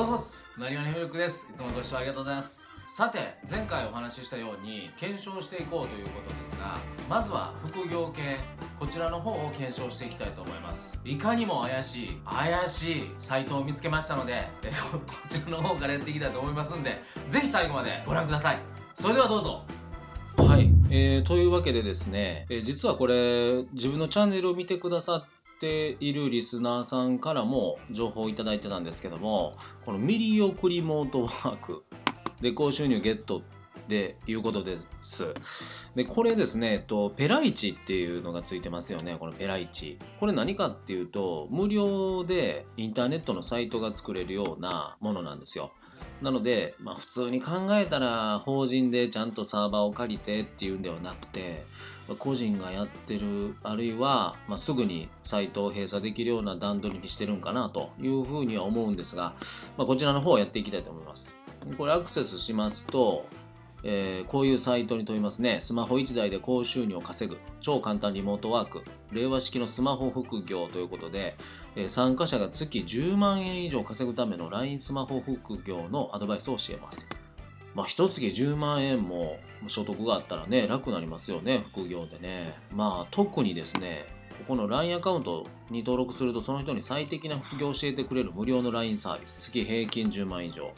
もしもし、なにわにミルクです。いつもご視聴ありがとうございます。さて、前回お話ししたように、検証していこうということですが、まずは副業系、こちらの方を検証していきたいと思います。いかにも怪しい、怪しいサイトを見つけましたので、こちらの方からやっていきたいと思いますんで、ぜひ最後までご覧ください。それではどうぞ。はい、えー、というわけでですね、えー実はこれ、自分のチャンネルを見てくださってているリスナーさんからも情報をいただいてたんですけども、このミリオクリモートワークで高収入ゲットでいうことです。で、これですね、えっと、ペライチっていうのがついてますよね、このペライチ。これ何かっていうと、無料でインターネットのサイトが作れるようなものなんですよ。なので、まあ、普通に考えたら法人でちゃんとサーバーを借りてっていうんではなくて個人がやってるあるいは、まあ、すぐにサイトを閉鎖できるような段取りにしてるんかなというふうには思うんですが、まあ、こちらの方をやっていきたいと思います。これアクセスしますと、えーこういうサイトに飛びますね。スマホ1台で高収入を稼ぐ。超簡単リモートワーク。令和式のスマホ副業ということで、えー参加者が月10万円以上稼ぐための LINE スマホ副業のアドバイスを教えます。まあ、一月10万円も所得があったらね、楽になりますよね、副業でね。まあ、特にですね、ここの LINE アカウントに登録すると、その人に最適な副業を教えてくれる無料の LINE サービス。月平均10万以上。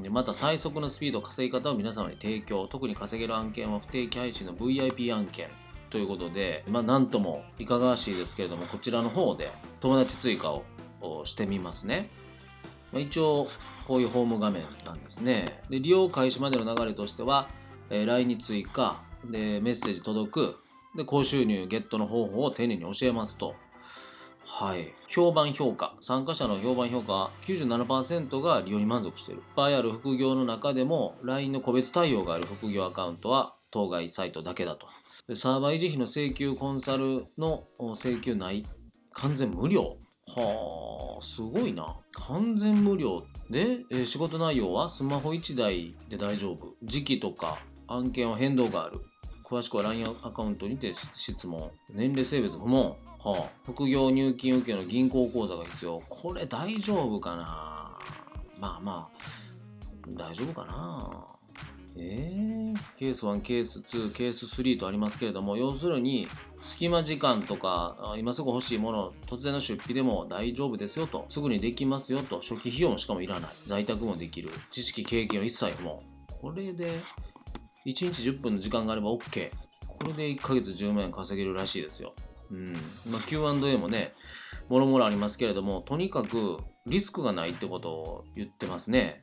でまた最速のスピード稼ぎ方を皆様に提供特に稼げる案件は不定期配信の VIP 案件ということでまあなんともいかがわしいですけれどもこちらの方で友達追加をしてみますね、まあ、一応こういうホーム画面なんですねで利用開始までの流れとしては、えー LINE に追加でメッセージ届くで高収入ゲットの方法を丁寧に教えますとはい。評判評価。参加者の評判評価、97%が利用に満足している。いっぱいある副業の中でも、LINE の個別対応がある副業アカウントは、当該サイトだけだと。でサーバー維持費の請求コンサルの請求ない。完全無料。はあ、すごいな。完全無料で、えー仕事内容はスマホ1台で大丈夫。時期とか案件は変動がある。詳しくは LINE アカウントにて質問。年齢性別不問。はあ、副業入金受けの銀行口座が必要。これ大丈夫かなまあまあ、大丈夫かなえー、ケース1、ケース2、ケース3とありますけれども、要するに、隙間時間とか、今すぐ欲しいもの、突然の出費でも大丈夫ですよと、すぐにできますよと、初期費用もしかもいらない、在宅もできる、知識、経験は一切不問。これで、1日10分の時間があれば OK。これで1ヶ月10万円稼げるらしいですよ。うん。まあ、Q&A もね、もろもろありますけれども、とにかくリスクがないってことを言ってますね。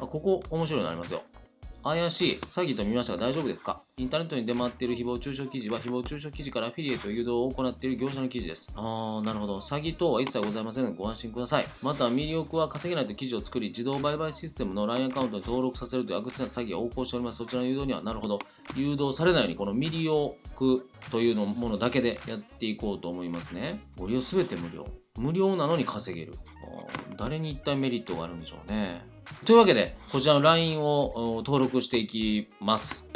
あここ面白いのありますよ。怪しい詐欺と見ましたが大丈夫ですか？インターネットに出回っている誹謗中傷記事は誹謗中傷記事からアフィリエイト誘導を行っている業者の記事です。あー、なるほど。詐欺等は一切ございませんのでご安心ください。また、ミリオクは稼げないと記事を作り、自動売買システムの LINE アカウントに登録させるという悪質な詐欺が横行しております。そちらの誘導には、なるほど。誘導されないように、このミリオクというのものだけでやっていこうと思いますね。ご利用すべて無料。無料なのに稼げる。誰に一体メリットがあるんでしょうね。というわけで、こちらの LINE をお登録していきます。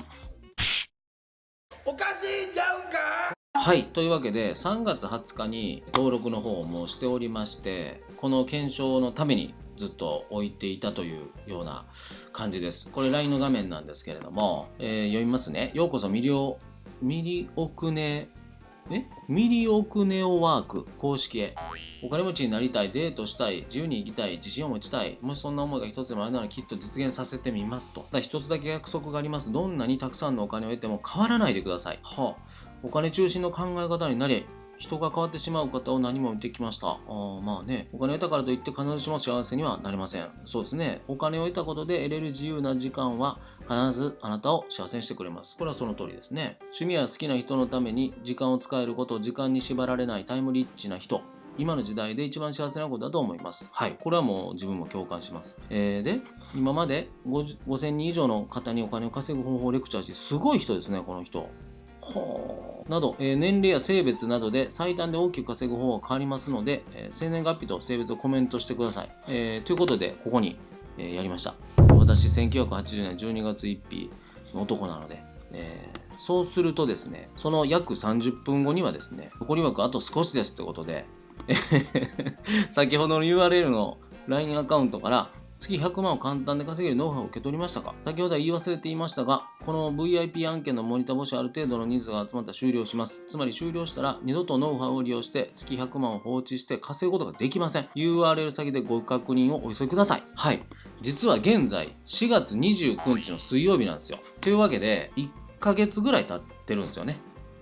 おかしいんちゃうんか？はい。というわけで、3月20日に登録の方もしておりまして、この検証のためにずっと置いていたというような感じです。これ LINE の画面なんですけれども、えー読みますね。ようこそミリオ、ミリオクネ、え？ミリオクネオワーク公式へ。お金持ちになりたい、デートしたい、自由に生きたい、自信を持ちたい。もしそんな思いが一つでもあるならきっと実現させてみますと。ただ一つだけ約束があります。どんなにたくさんのお金を得ても変わらないでください。はあ、お金中心の考え方になり、人が変わってしまう方を何も見てきました。あーまあね、お金を得たからといって必ずしも幸せにはなりません。そうですね。お金を得たことで得れる自由な時間は必ずあなたを幸せにしてくれます。これはその通りですね。趣味や好きな人のために時間を使えること、時間に縛られないタイムリッチな人。今の時代で一番幸せなことだと思います。はい。これはもう自分も共感します。えーで、今まで50 5000人以上の方にお金を稼ぐ方法をレクチャーし、すごい人ですね、この人。など、えー年齢や性別などで最短で大きく稼ぐ方法が変わりますので、えー生年月日と性別をコメントしてください。えーということで、ここに、えーやりました。私、1980年12月1日の男なので、えーそうするとですね、その約30分後にはですね、残り枠あと少しですってことで、先ほどの URL の LINE アカウントから月100万を簡単で稼げるノウハウを受け取りましたか？先ほどは言い忘れていましたが、この VIP 案件のモニター募集ある程度の人数が集まったら終了します。つまり終了したら二度とノウハウを利用して月100万を放置して稼ぐことができません。URL 先でご確認をお急ぎください。はい。実は現在4月29日の水曜日なんですよ。というわけで、1ヶ月ぐらい経ってるんですよね。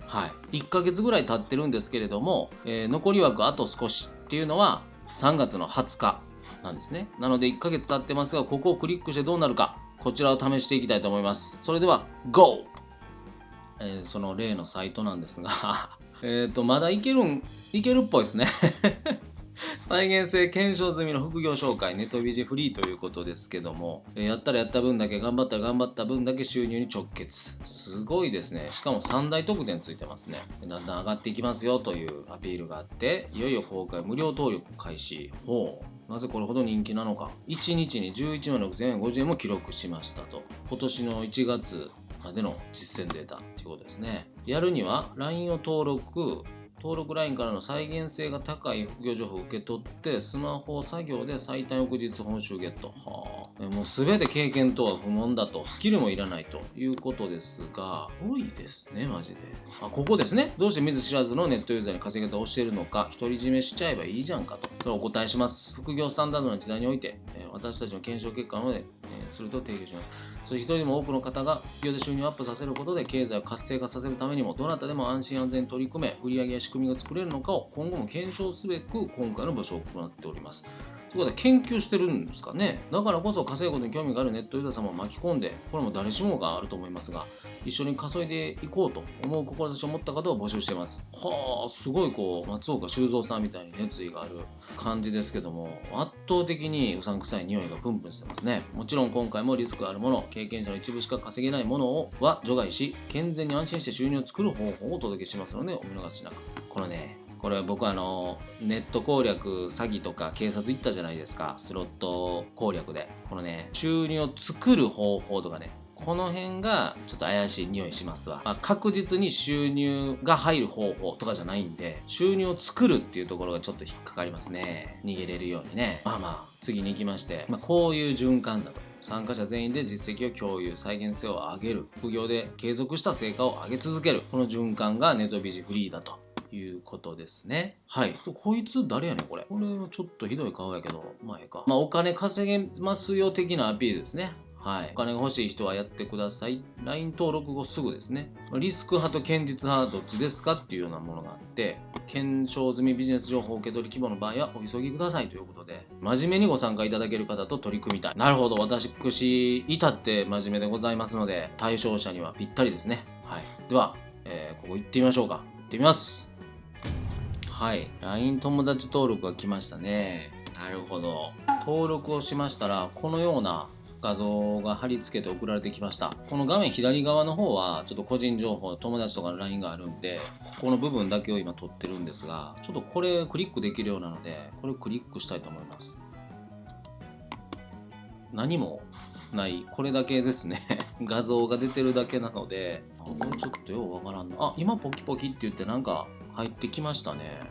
はい。1ヶ月ぐらい経ってるんですけれども、えー残り枠あと少しっていうのは3月の20日なんですね。なので1ヶ月経ってますが、ここをクリックしてどうなるか、こちらを試していきたいと思います。それでは、GO! えーその例のサイトなんですが、えっと、まだいけるん、いけるっぽいですね。再現性検証済みの副業紹介、ネトビジフリーということですけども、えーやったらやった分だけ、頑張ったら頑張った分だけ収入に直結。すごいですね。しかも3大特典ついてますね。だんだん上がっていきますよというアピールがあって、いよいよ公開無料登録開始。ほう。なぜこれほど人気なのか。1日に11万6050円も記録しましたと。今年の1月までの実践データっていうことですね。やるには LINE を登録、登録 LINE からの再現性が高い副業情報を受け取ってスマホ作業で最短翌日報酬ゲット。はあ。もう全て経験とは不問だと。スキルもいらないということですが多いですねマジで。あここですね。どうして見ず知らずのネットユーザーに稼ぎ方をしてるのか独り占めしちゃえばいいじゃんかと。それをお答えします。副業スタンダードな時代において、え私たちの検証結果なので、えすると提供します。そして一人でも多くの方が企業で収入をアップさせることで経済を活性化させるためにもどなたでも安心安全に取り組め売上や仕組みが作れるのかを今後も検証すべく今回の募集を行っております。ということで研究してるんですかね。だからこそ稼ぐことに興味があるネットユーザー様を巻き込んでこれも誰しもがあると思いますが一緒に稼いでいこうと思う志を持った方を募集してます。はあすごいこう松岡修造さんみたいに熱意がある感じですけども圧倒的にうさんくさい匂いがプンプンしてますね。もちろん今回もリスクあるもの経験者の一部しか稼げないものをは除外し健全に安心して収入を作る方法をお届けしますのでお見逃しなく。これねこれ僕あのネット攻略詐欺とか警察行ったじゃないですか。スロット攻略で。このね収入を作る方法とかね。この辺がちょっと怪しい匂いしますわ、まあ確実に収入が入る方法とかじゃないんで収入を作るっていうところがちょっと引っかかりますね。逃げれるようにね。まあまあ次に行きまして、まあ、こういう循環だと。参加者全員で実績を共有再現性を上げる。副業で継続した成果を上げ続ける。この循環がネトビジフリーだと。いうことですね。はい。こいつ誰やねんこれ。これはちょっとひどい顔やけど、まあええか。まあお金稼げますよ的なアピールですね。はい。お金が欲しい人はやってください。LINE 登録後すぐですね。リスク派と堅実派どっちですかっていうようなものがあって、検証済みビジネス情報受け取り規模の場合はお急ぎくださいということで、真面目にご参加いただける方と取り組みたい。なるほど。私、至って真面目でございますので、対象者にはぴったりですね。はい。では、えーここ行ってみましょうか。行ってみます。はい。LINE 友達登録が来ましたね。なるほど。登録をしましたら、このような画像が貼り付けて送られてきました。この画面左側の方は、ちょっと個人情報、友達とかの LINE があるんで、ここの部分だけを今撮ってるんですが、ちょっとこれクリックできるようなので、これをクリックしたいと思います。何もない、これだけですね。画像が出てるだけなので、あこれちょっとようわからんな。あ、今ポキポキって言ってなんか入ってきましたね。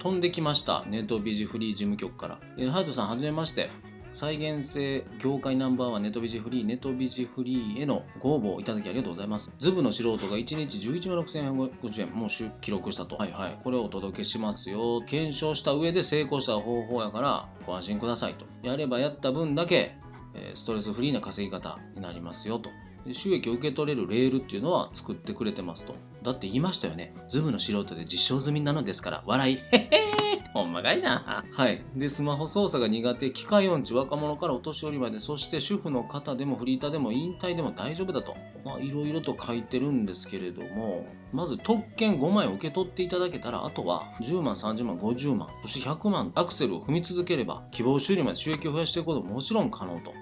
飛んできました。ネットビジフリー事務局から。えーハヤトさん、はじめまして。再現性業界ナンバーワンネトビジフリー、ネトビジフリーへのご応募をいただきありがとうございます。ズブの素人が1日11万6050円、もう記録したと。はいはい。これをお届けしますよ。検証した上で成功した方法やから、ご安心くださいと。やればやった分だけ、えストレスフリーな稼ぎ方になりますよと。で収益を受け取れるレールっていうのは作ってくれてますと。だって言いましたよね。ズームの素人で実証済みなのですから、笑い。へへーほんまかいな。はい。で、スマホ操作が苦手、機械音痴、若者からお年寄りまで、そして主婦の方でもフリーターでも引退でも大丈夫だと。まあ、いろいろと書いてるんですけれども、まず特権5枚を受け取っていただけたら、あとは10万、30万、50万、そして100万、アクセルを踏み続ければ、希望収入まで収益を増やしていくことももちろん可能と。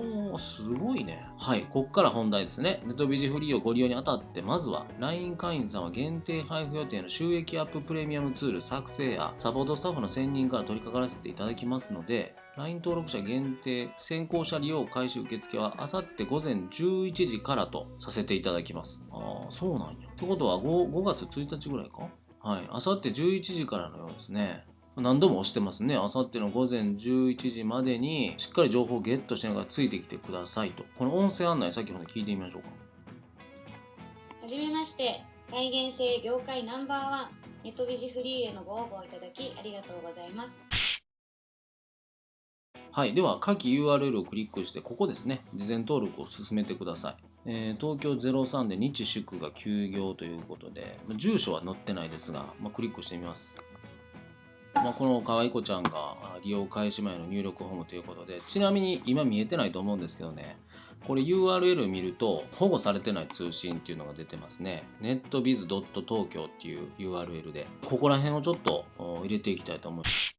ほう、すごいね。はい、こっから本題ですね。ネットビジフリーをご利用にあたって、まずは、LINE 会員さんは限定配布予定の収益アッププレミアムツール作成や、サポートスタッフの専任から取り掛からせていただきますので、LINE 登録者限定先行者利用開始受付は、あさって午前11時からとさせていただきます。ああ、そうなんや。ってことは5、5月1日ぐらいか？はい、あさって11時からのようですね。何度も押してますね。あさっての午前11時までにしっかり情報をゲットしながらついてきてくださいと。この音声案内先ほど聞いてみましょうか。はじめまして、再現性業界ナンバーワン、ネットビジフリーへのご応募いただきありがとうございます。はい。では、下記 URL をクリックして、ここですね。事前登録を進めてください。えー東京03で日祝が休業ということで、まあ住所は載ってないですが、まあ、クリックしてみます。まあ、この可愛い子ちゃんが利用開始前の入力フォームということで、ちなみに今見えてないと思うんですけどね、これ URL 見ると保護されてない通信っていうのが出てますね。netbiz.tokyo っていう URL で、ここら辺をちょっと入れていきたいと思います。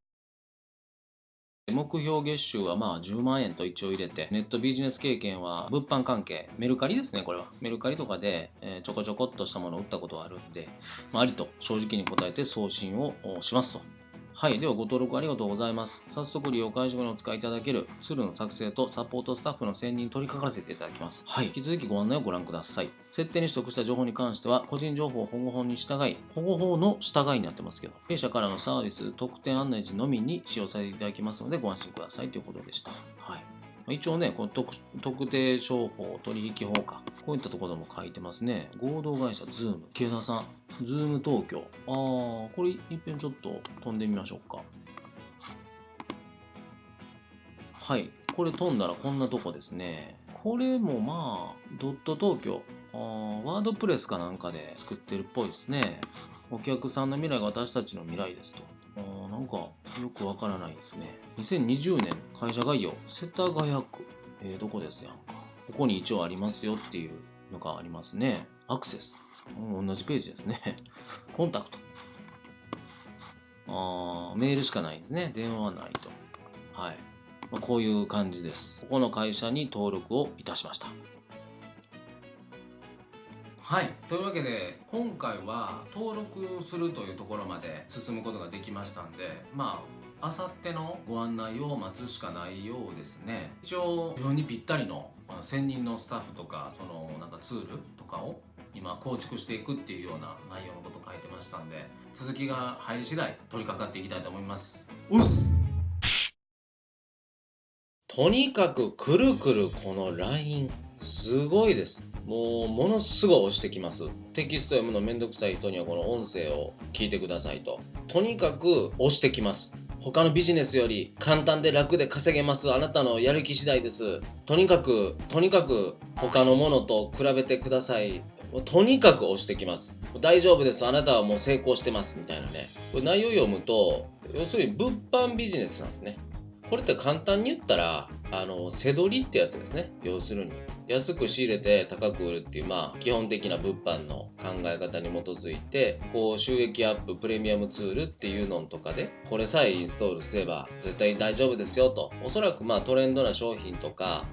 目標月収はまあ10万円と一応入れて、ネットビジネス経験は物販関係、メルカリですね、これは。メルカリとかで、えちょこちょこっとしたものを売ったことがあるんで、まあ、ありと正直に答えて送信をしますと。はい。では、ご登録ありがとうございます。早速、利用開始後にお使いいただけるツールの作成とサポートスタッフの選任に取り掛からせていただきます。はい。引き続きご案内をご覧ください。設定に取得した情報に関しては、個人情報保護法に従い、保護法の従いになってますけど、弊社からのサービス、特典案内時のみに使用させていただきますので、ご安心くださいということでした。はい。一応ね、この特特定商法取引法か。こういったところも書いてますね。合同会社、ズーム。木田さん、ズーム東京。あー、これ一遍ちょっと飛んでみましょうか。はい。これ飛んだらこんなとこですね。これもまあ、ドット東京。あーワードプレスかなんかで作ってるっぽいですね。お客さんの未来が私たちの未来ですと。あなんかよくわからないですね。2020年会社概要、世田谷区。えーどこですやんか。ここに一応ありますよっていうのがありますね。アクセス。同じページですね。コンタクト。あーメールしかないんですね。電話はないと。はい。まあこういう感じです。ここの会社に登録をいたしました。はい。というわけで、今回は登録するというところまで進むことができましたんで、まあ、あさってのご案内を待つしかないようですね。一応、自分にぴったりの専任のスタッフとか、そのなんかツールとかを今構築していくっていうような内容のこと書いてましたんで、続きが入り次第取り掛かっていきたいと思います。うっすとにかくくるくるこの LINE すごいです。もうものすごい押してきます。テキスト読むのめんどくさい人にはこの音声を聞いてくださいと。とにかく押してきます。他のビジネスより簡単で楽で稼げます。あなたのやる気次第です。とにかくとにかく他のものと比べてください。とにかく押してきます。大丈夫です。あなたはもう成功してます。みたいなね。これ内容読むと要するに物販ビジネスなんですね。これって簡単に言ったら、あの、背取りってやつですね。要するに。安く仕入れて高く売るっていう、まあ、基本的な物販の考え方に基づいて、こう、収益アップ、プレミアムツールっていうのとかで、これさえインストールすれば絶対大丈夫ですよと。おそらくまあ、トレンドな商品とか、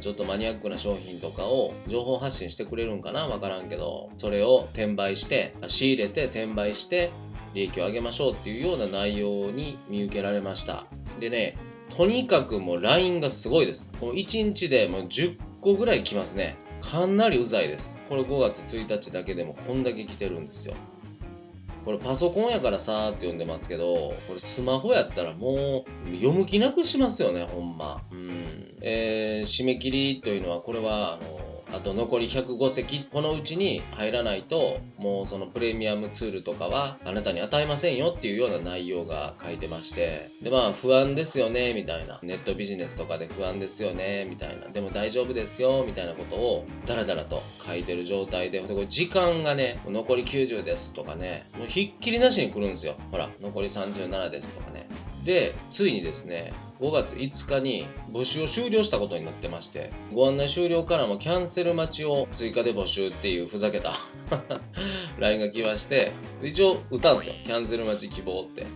ちょっとマニアックな商品とかを情報発信してくれるんかな？わからんけど、それを転売して、仕入れて転売して、利益を上げましょうっていうような内容に見受けられました。でね、とにかくもう LINE がすごいです。この1日でもう10個ぐらい来ますね。かなりうざいです。これ5月1日だけでもこんだけ来てるんですよ。これパソコンやからさーって読んでますけど、これスマホやったらもう読む気なくしますよね、ほんま。うん。えー、締め切りというのは、これは、あの、あと残り105席、このうちに入らないと、もうそのプレミアムツールとかはあなたに与えませんよっていうような内容が書いてまして、でまあ不安ですよね、みたいな。ネットビジネスとかで不安ですよね、みたいな。でも大丈夫ですよ、みたいなことをダラダラと書いてる状態で、でこれ時間がね、残り90ですとかね、もうひっきりなしに来るんですよ。ほら、残り37ですとかね。で、ついにですね、5月5日に募集を終了したことになってまして、ご案内終了からもキャンセル待ちを追加で募集っていうふざけた LINE が来まして、一応打ったんですよ。キャンセル待ち希望って。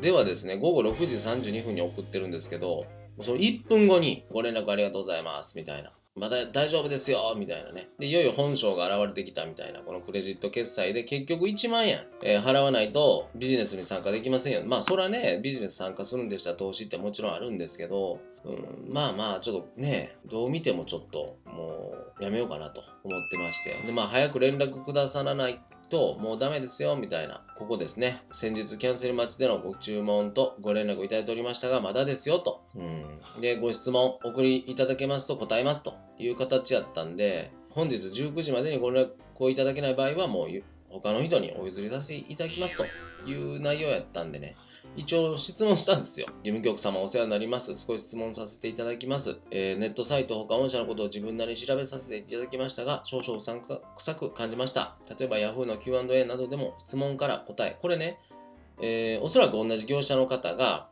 ではですね、午後6時32分に送ってるんですけど、その1分後にご連絡ありがとうございます、みたいな。まだ大丈夫ですよみたいなね。で、いよいよ本性が現れてきたみたいな、このクレジット決済で結局1万円、えー払わないとビジネスに参加できませんよ。まあ、それはね、ビジネス参加するんでしたら投資ってもちろんあるんですけど、うん、まあまあ、ちょっとね、どう見てもちょっと、もう、やめようかなと思ってまして。で、まあ、早く連絡くださらないともうダメですよみたいな。ここですね。先日キャンセル待ちでのご注文とご連絡をいただいておりましたがまだですよと、うん、でご質問お送りいただけますと答えますという形やったんで本日19時までにご連絡をいただけない場合はもう他の人にお譲りさせていただきますという内容やったんでね一応質問したんですよ。事務局様お世話になります。少し質問させていただきます。えー、ネットサイト他御社のことを自分なりに調べさせていただきましたが、少々うさんくく感じました。例えば Yahoo の Q&A などでも質問から答え。これね、えー、おそらく同じ業者の方が、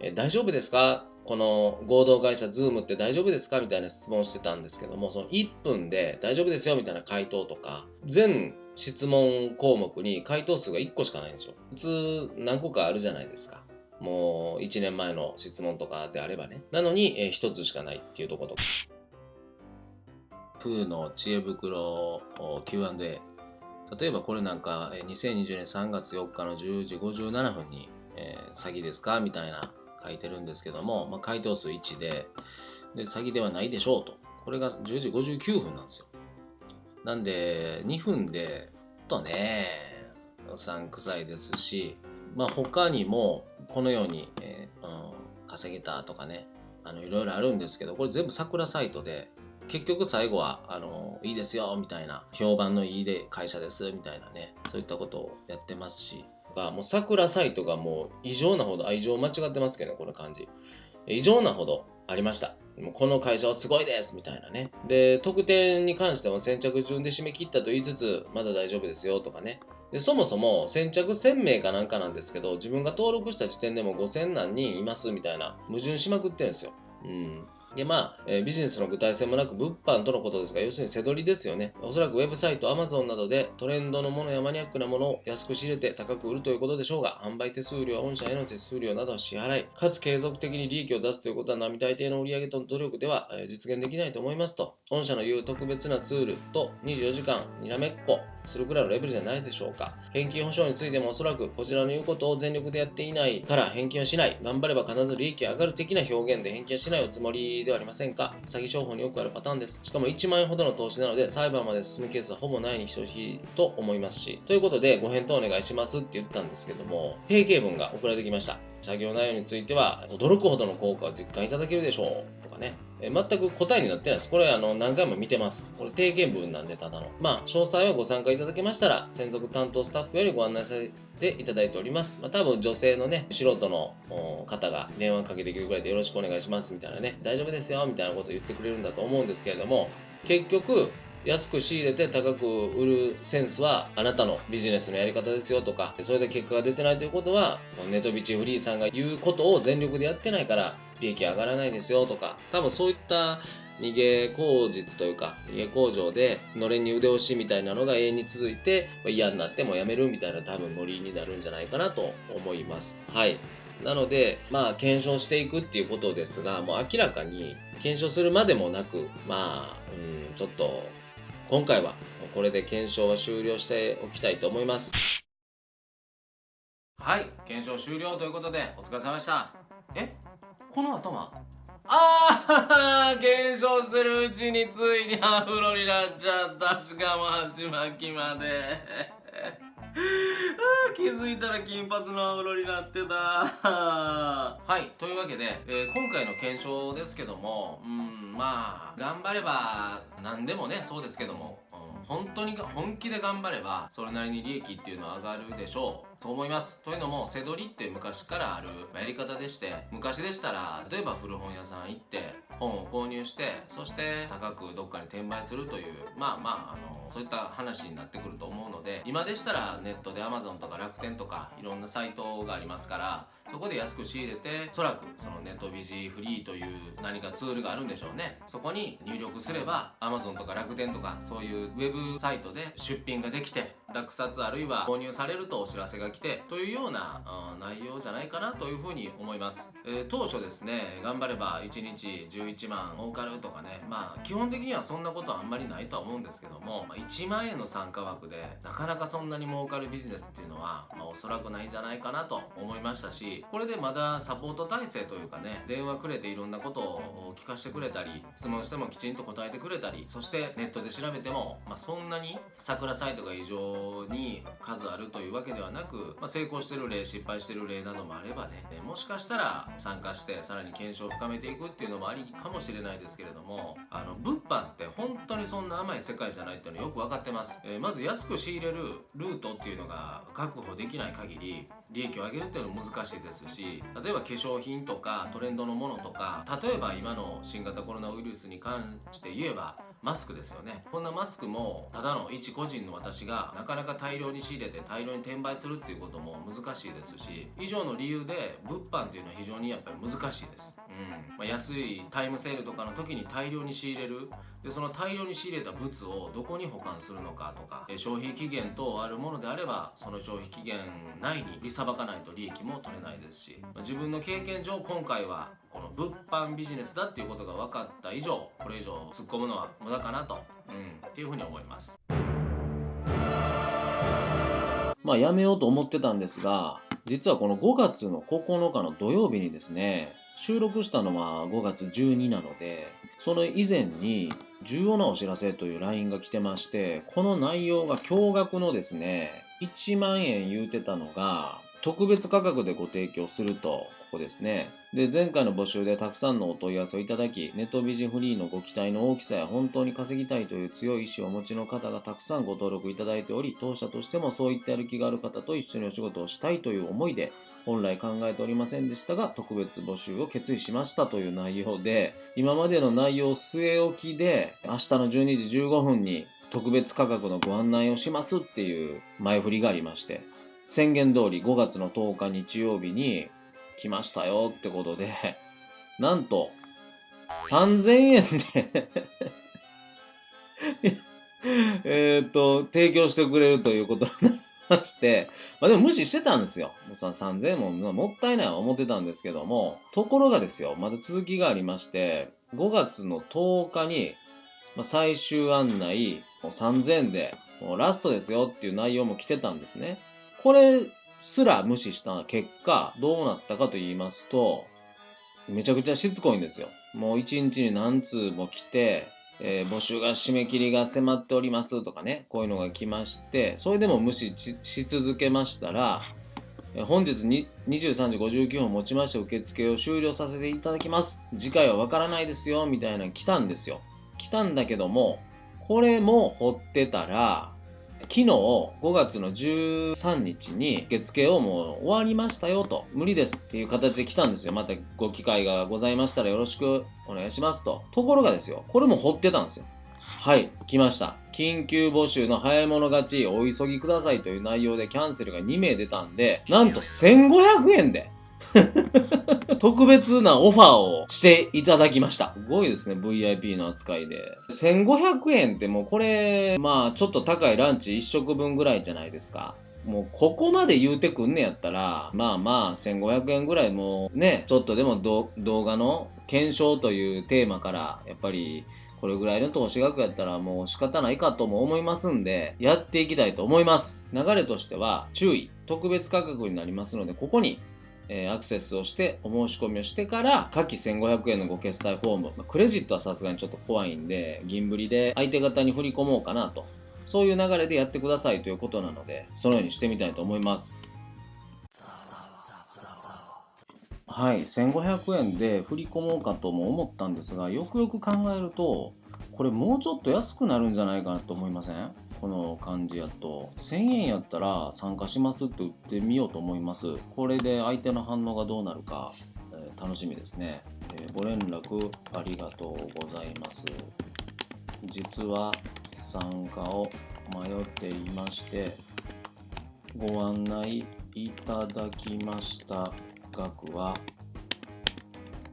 えー、大丈夫ですか？この合同会社 Zoom って大丈夫ですか？みたいな質問してたんですけども、その1分で大丈夫ですよみたいな回答とか、全質問項目に回答数が1個しかないんですよ。普通何個かあるじゃないですか。もう1年前の質問とかであればね。なのに、えー、1つしかないっていうとことか。プーの知恵袋 Q&A。例えばこれなんか2020年3月4日の10時57分に、えー、詐欺ですかみたいな書いてるんですけども、まあ、回答数1でで、詐欺ではないでしょうと。これが10時59分なんですよ。なんで、2分で、とね、うさんくさいですし、まあ他にも、このように、えー、うん、稼げたとかね、あの、いろいろあるんですけど、これ全部桜サイトで、結局最後は、あの、いいですよ、みたいな、評判のいいで会社です、みたいなね、そういったことをやってますし、が、もう桜サイトがもう異常なほど愛情間違ってますけどね、この感じ。異常なほどありました。この会社はすごいですみたいなね。で、特典に関しても先着順で締め切ったと言いつつ、まだ大丈夫ですよとかね。でそもそも先着1000名かなんかなんですけど、自分が登録した時点でも5000何人いますみたいな矛盾しまくってるんですよ。うん。で、まあ、えー、ビジネスの具体性もなく物販とのことですが、要するに背取りですよね。おそらくウェブサイト、Amazon などでトレンドのものやマニアックなものを安く仕入れて高く売るということでしょうが、販売手数料、御社への手数料などを支払い、かつ継続的に利益を出すということは並大抵の売上と努力では、えー、実現できないと思いますと。御社の言う特別なツールと24時間にらめっこするくらいのレベルじゃないでしょうか。返金保証についてもおそらくこちらの言うことを全力でやっていないから返金はしない。頑張れば必ず利益上がる的な表現で返金はしないおつもりではありませんか？詐欺商法によくあるパターンです。しかも1万円ほどの投資なので裁判まで進むケースはほぼないに等しいと思いますし。ということでご返答お願いしますって言ったんですけども、定型文が送られてきました。作業内容については驚くほどの効果を実感いただけるでしょうとかね。え全く答えになってないです。これあの何回も見てます。これ定型文なんでただの。まあ、詳細はご参加いただけましたら、専属担当スタッフよりご案内させていただいております。まあ、多分女性のね、素人の方が電話かけてくるぐらいでよろしくお願いしますみたいなね、大丈夫ですよみたいなことを言ってくれるんだと思うんですけれども、結局、安く仕入れて高く売るセンスはあなたのビジネスのやり方ですよとか、それで結果が出てないということは、ネトビチフリーさんが言うことを全力でやってないから利益上がらないですよとか、多分そういった逃げ口実というか、逃げ工場で、のれんに腕押しみたいなのが永遠に続いて、嫌になってもやめるみたいな多分ノリになるんじゃないかなと思います。はい。なので、まあ、検証していくっていうことですが、もう明らかに検証するまでもなく、まあ、うん、ちょっと、今回はこれで検証は終了しておきたいと思います。はい、検証終了ということで、お疲れ様でした。えこの頭ああ検証してるうちについにアフロになっちゃったしかも鉢巻きまであ気づいたら金髪のアフロになってた。はいというわけで、えー、今回の検証ですけどもうんまあ頑張れば何でもねそうですけども本当に本気で頑張ればそれなりに利益っていうのは上がるでしょう。と思います。というのも背取りって昔からあるやり方でして昔でしたら例えば古本屋さん行って本を購入してそして高くどっかに転売するというまあまああのそういった話になってくると思うので今でしたらネットで Amazon とか楽天とかいろんなサイトがありますからそこで安く仕入れておそらくそのネットビジフリーという何かツールがあるんでしょうね。そこに入力すれば Amazon とか楽天とかそういうウェブサイトで出品ができて落札あるいは購入されるとお知らせが来てというような、うん、内容じゃないかなというふうに思います、えー、当初ですね頑張れば1日11万儲かるとかねまあ基本的にはそんなことはあんまりないとは思うんですけども、まあ、1万円の参加枠でなかなかそんなに儲かかるビジネスっていうのは、まあ、おそらくないんじゃないかなと思いましたしこれでまだサポート体制というかね電話くれていろんなことを聞かせてくれたり質問してもきちんと答えてくれたりそしてネットで調べても、まあ、そんなに桜サイトが異常に数あるというわけではなく、まあ、成功してる例失敗してる例などもあればねもしかしたら参加してさらに検証を深めていくっていうのもありかもしれないですけれどもあの物販って本当にそんな甘い世界じゃないっていうのはよく分かってます、えーまず安く仕入れるルートっていうのが確保できない限り利益を上げるっていうのは難しいですし例えば化粧品とかトレンドのものとか例えば今の新型コロナウイルスに関して言えばマスクですよね。こんなマスクもただの一個人の私がなかなか大量に仕入れて大量に転売するっていうことも難しいですし以上の理由で物販っていうのは非常にやっぱり難しいです、うん。まあ、安いタイムセールとかの時に大量に仕入れる。でその大量に仕入れた物をどこに保管するのかとかえ消費期限等あるものであればその消費期限内に売りさばかないと利益も取れないですし、まあ自分の経験上今回はこの物販ビジネスだっていうことが分かった以上これ以上突っ込むのは無駄かなと、うん、っていうふうに思います。まあやめようと思ってたんですが、実はこの5月の9日の土曜日にですね、収録したのは5月12なので、その以前に重要なお知らせという LINE が来てまして、この内容が驚愕のですね、1万円言うてたのが、特別価格でご提供すると、ここですね。で、前回の募集でたくさんのお問い合わせをいただき、ネットビジフリーのご期待の大きさや本当に稼ぎたいという強い意志をお持ちの方がたくさんご登録いただいており、当社としてもそういったやる気がある方と一緒にお仕事をしたいという思いで、本来考えておりませんでしたが、特別募集を決意しましたという内容で、今までの内容を据え置きで、明日の12時15分に特別価格のご案内をしますっていう前振りがありまして、宣言通り5月の10日日曜日に来ましたよってことで、なんと、3000円で えっと、提供してくれるということになりまして、まあでも無視してたんですよ。もうさ3000円ももったいないは思ってたんですけども、ところがですよ、まだ続きがありまして、5月の10日に、まあ、最終案内、もう3000円で、もうラストですよっていう内容も来てたんですね。これすら無視した結果、どうなったかと言いますと、めちゃくちゃしつこいんですよ。もう一日に何通も来て、えー募集が締め切りが迫っておりますとかね、こういうのが来まして、それでも無視し続けましたら、本日に23時59分をもちまして受付を終了させていただきます。次回はわからないですよ、みたいなの来たんですよ。来たんだけども、これも掘ってたら、昨日5月の13日に受付をもう終わりましたよと無理です。っていう形で来たんですよ。またご機会がございましたらよろしくお願いしますと。ところがですよ。これも掘ってたんですよ。はい。来ました。緊急募集の早い者勝ちお急ぎくださいという内容でキャンセルが2名出たんでなんと1500円で 特別なオファーをしていただきました。すごいですね、VIP の扱いで。1500円ってもうこれ、まあちょっと高いランチ1食分ぐらいじゃないですか。もうここまで言うてくんねやったら、まあまあ1500円ぐらいもうね、ちょっとでも動画の検証というテーマから、やっぱりこれぐらいの投資額やったらもう仕方ないかとも思いますんで、やっていきたいと思います。流れとしては、注意、特別価格になりますので、ここにえーアクセスをしてお申し込みをしてから下記1500円のご決済フォーム、まあクレジットはさすがにちょっと怖いんで銀振りで相手方に振り込もうかなと。そういう流れでやってくださいということなのでそのようにしてみたいと思います。はい1500円で振り込もうかとも思ったんですがよくよく考えるとこれもうちょっと安くなるんじゃないかなと思いません？この感じやと1000円やったら参加しますって売ってみようと思います。これで相手の反応がどうなるか、えー楽しみですね、えーご連絡ありがとうございます。実は参加を迷っていましてご案内いただきました額は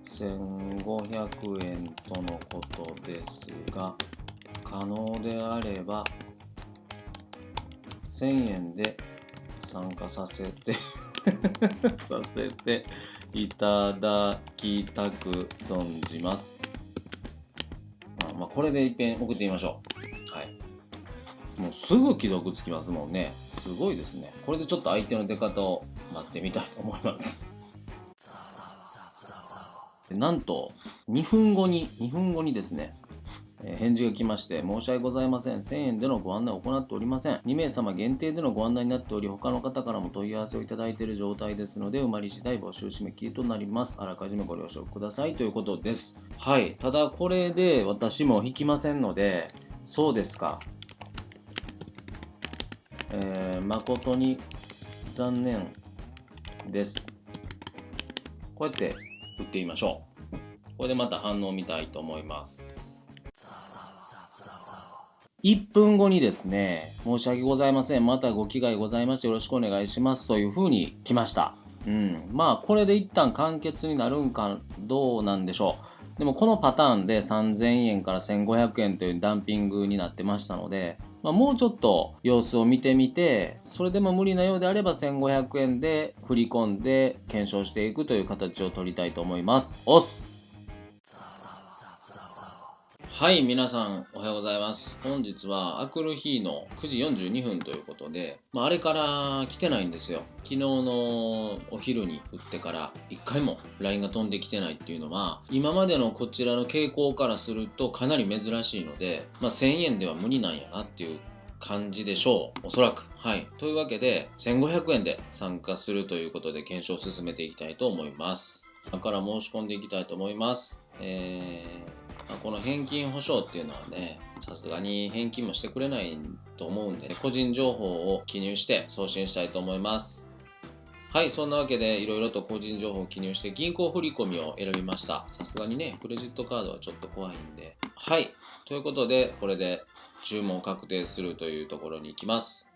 1500円とのことですが可能であれば1000円で参加させて させていただきたく存じます。まあ、まあ、これで一遍送ってみましょう。はい。もうすぐ既読つきますもんねすごいですねこれでちょっと相手の出方を待ってみたいと思いますでなんと2分後に2分後にですねえ返事が来まして、申し訳ございません。1000円でのご案内を行っておりません。2名様限定でのご案内になっており、他の方からも問い合わせをいただいている状態ですので、埋まり次第募集締め切りとなります。あらかじめご了承くださいということです。はい。ただ、これで私も引きませんので、そうですか。えー誠に残念です。こうやって打ってみましょう。これでまた反応を見たいと思います。1分後にですね、申し訳ございません。またご機会ございましてよろしくお願いしますというふうに来ました。うん。まあ、これで一旦完結になるんかどうなんでしょう。でもこのパターンで3000円から1500円というダンピングになってましたので、まあ、もうちょっと様子を見てみて、それでも無理なようであれば1500円で振り込んで検証していくという形を取りたいと思います。押すはい、皆さんおはようございます。本日はアクルヒーの9時42分ということで、まあ、あれから来てないんですよ。昨日のお昼に打ってから1回も LINE が飛んできてないっていうのは、今までのこちらの傾向からするとかなり珍しいので、まあ、1000円では無理なんやなっていう感じでしょう。おそらく。はい。というわけで、1500円で参加するということで検証を進めていきたいと思います。だから申し込んでいきたいと思います。えーこの返金保証っていうのはね、さすがに返金もしてくれないと思うんで、個人情報を記入して送信したいと思います。はい、そんなわけでいろいろと個人情報を記入して銀行振込を選びました。さすがにね、クレジットカードはちょっと怖いんで。はい、ということで、これで注文を確定するというところに行きます。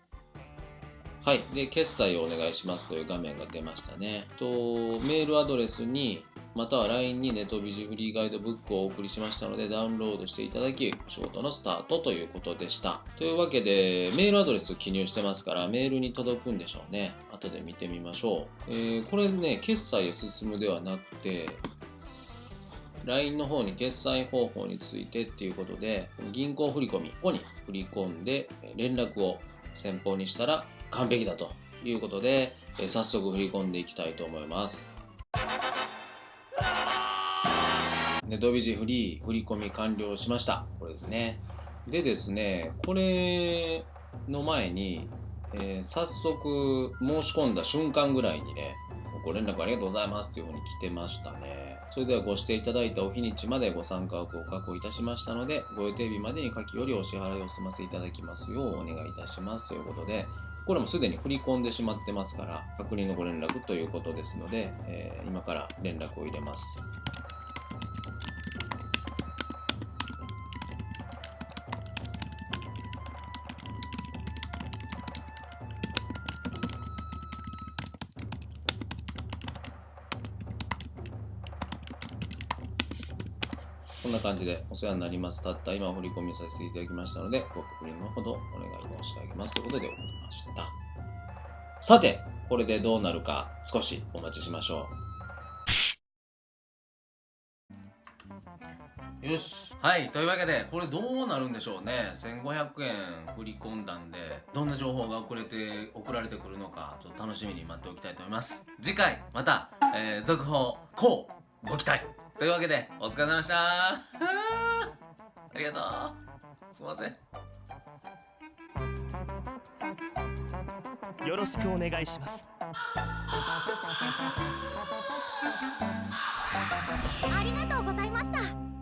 はい。で、決済をお願いしますという画面が出ましたね。と、メールアドレスに、または LINE にネトビジフリーガイドブックをお送りしましたので、ダウンロードしていただき、お仕事のスタートということでした。というわけで、メールアドレス記入してますから、メールに届くんでしょうね。後で見てみましょう。えー、これね、決済へ進むではなくて、LINE の方に決済方法についてっていうことで、銀行振込、ここに振り込んで、連絡を先方にしたら完璧だということで、早速振り込んでいきたいと思います。ネトビジフリー振り込み完了しました。これですね。でですね、これの前に、えー早速申し込んだ瞬間ぐらいにね、ご連絡ありがとうございますというふうに来てましたね。それではご指定いただいたお日にちまでご参加枠を確保いたしましたので、ご予定日までに書きよりお支払いを済ませいただきますようお願いいたしますということで、これもすでに振り込んでしまってますから、確認のご連絡ということですので、えー今から連絡を入れます。こんな感じでお世話になります。たった今振り込みさせていただきましたので、ご確認のほどお願い申し上げますということで送りました。さて、これでどうなるか少しお待ちしましょう。よし。はい。というわけで、これどうなるんでしょうね。1500円振り込んだんで、どんな情報が送れて、送られてくるのか、ちょっと楽しみに待っておきたいと思います。次回、また、えー続報、こう、ご期待。というわけで、お疲れ様でした。ありがとう。すいません。よろしくお願いしますありがとうございました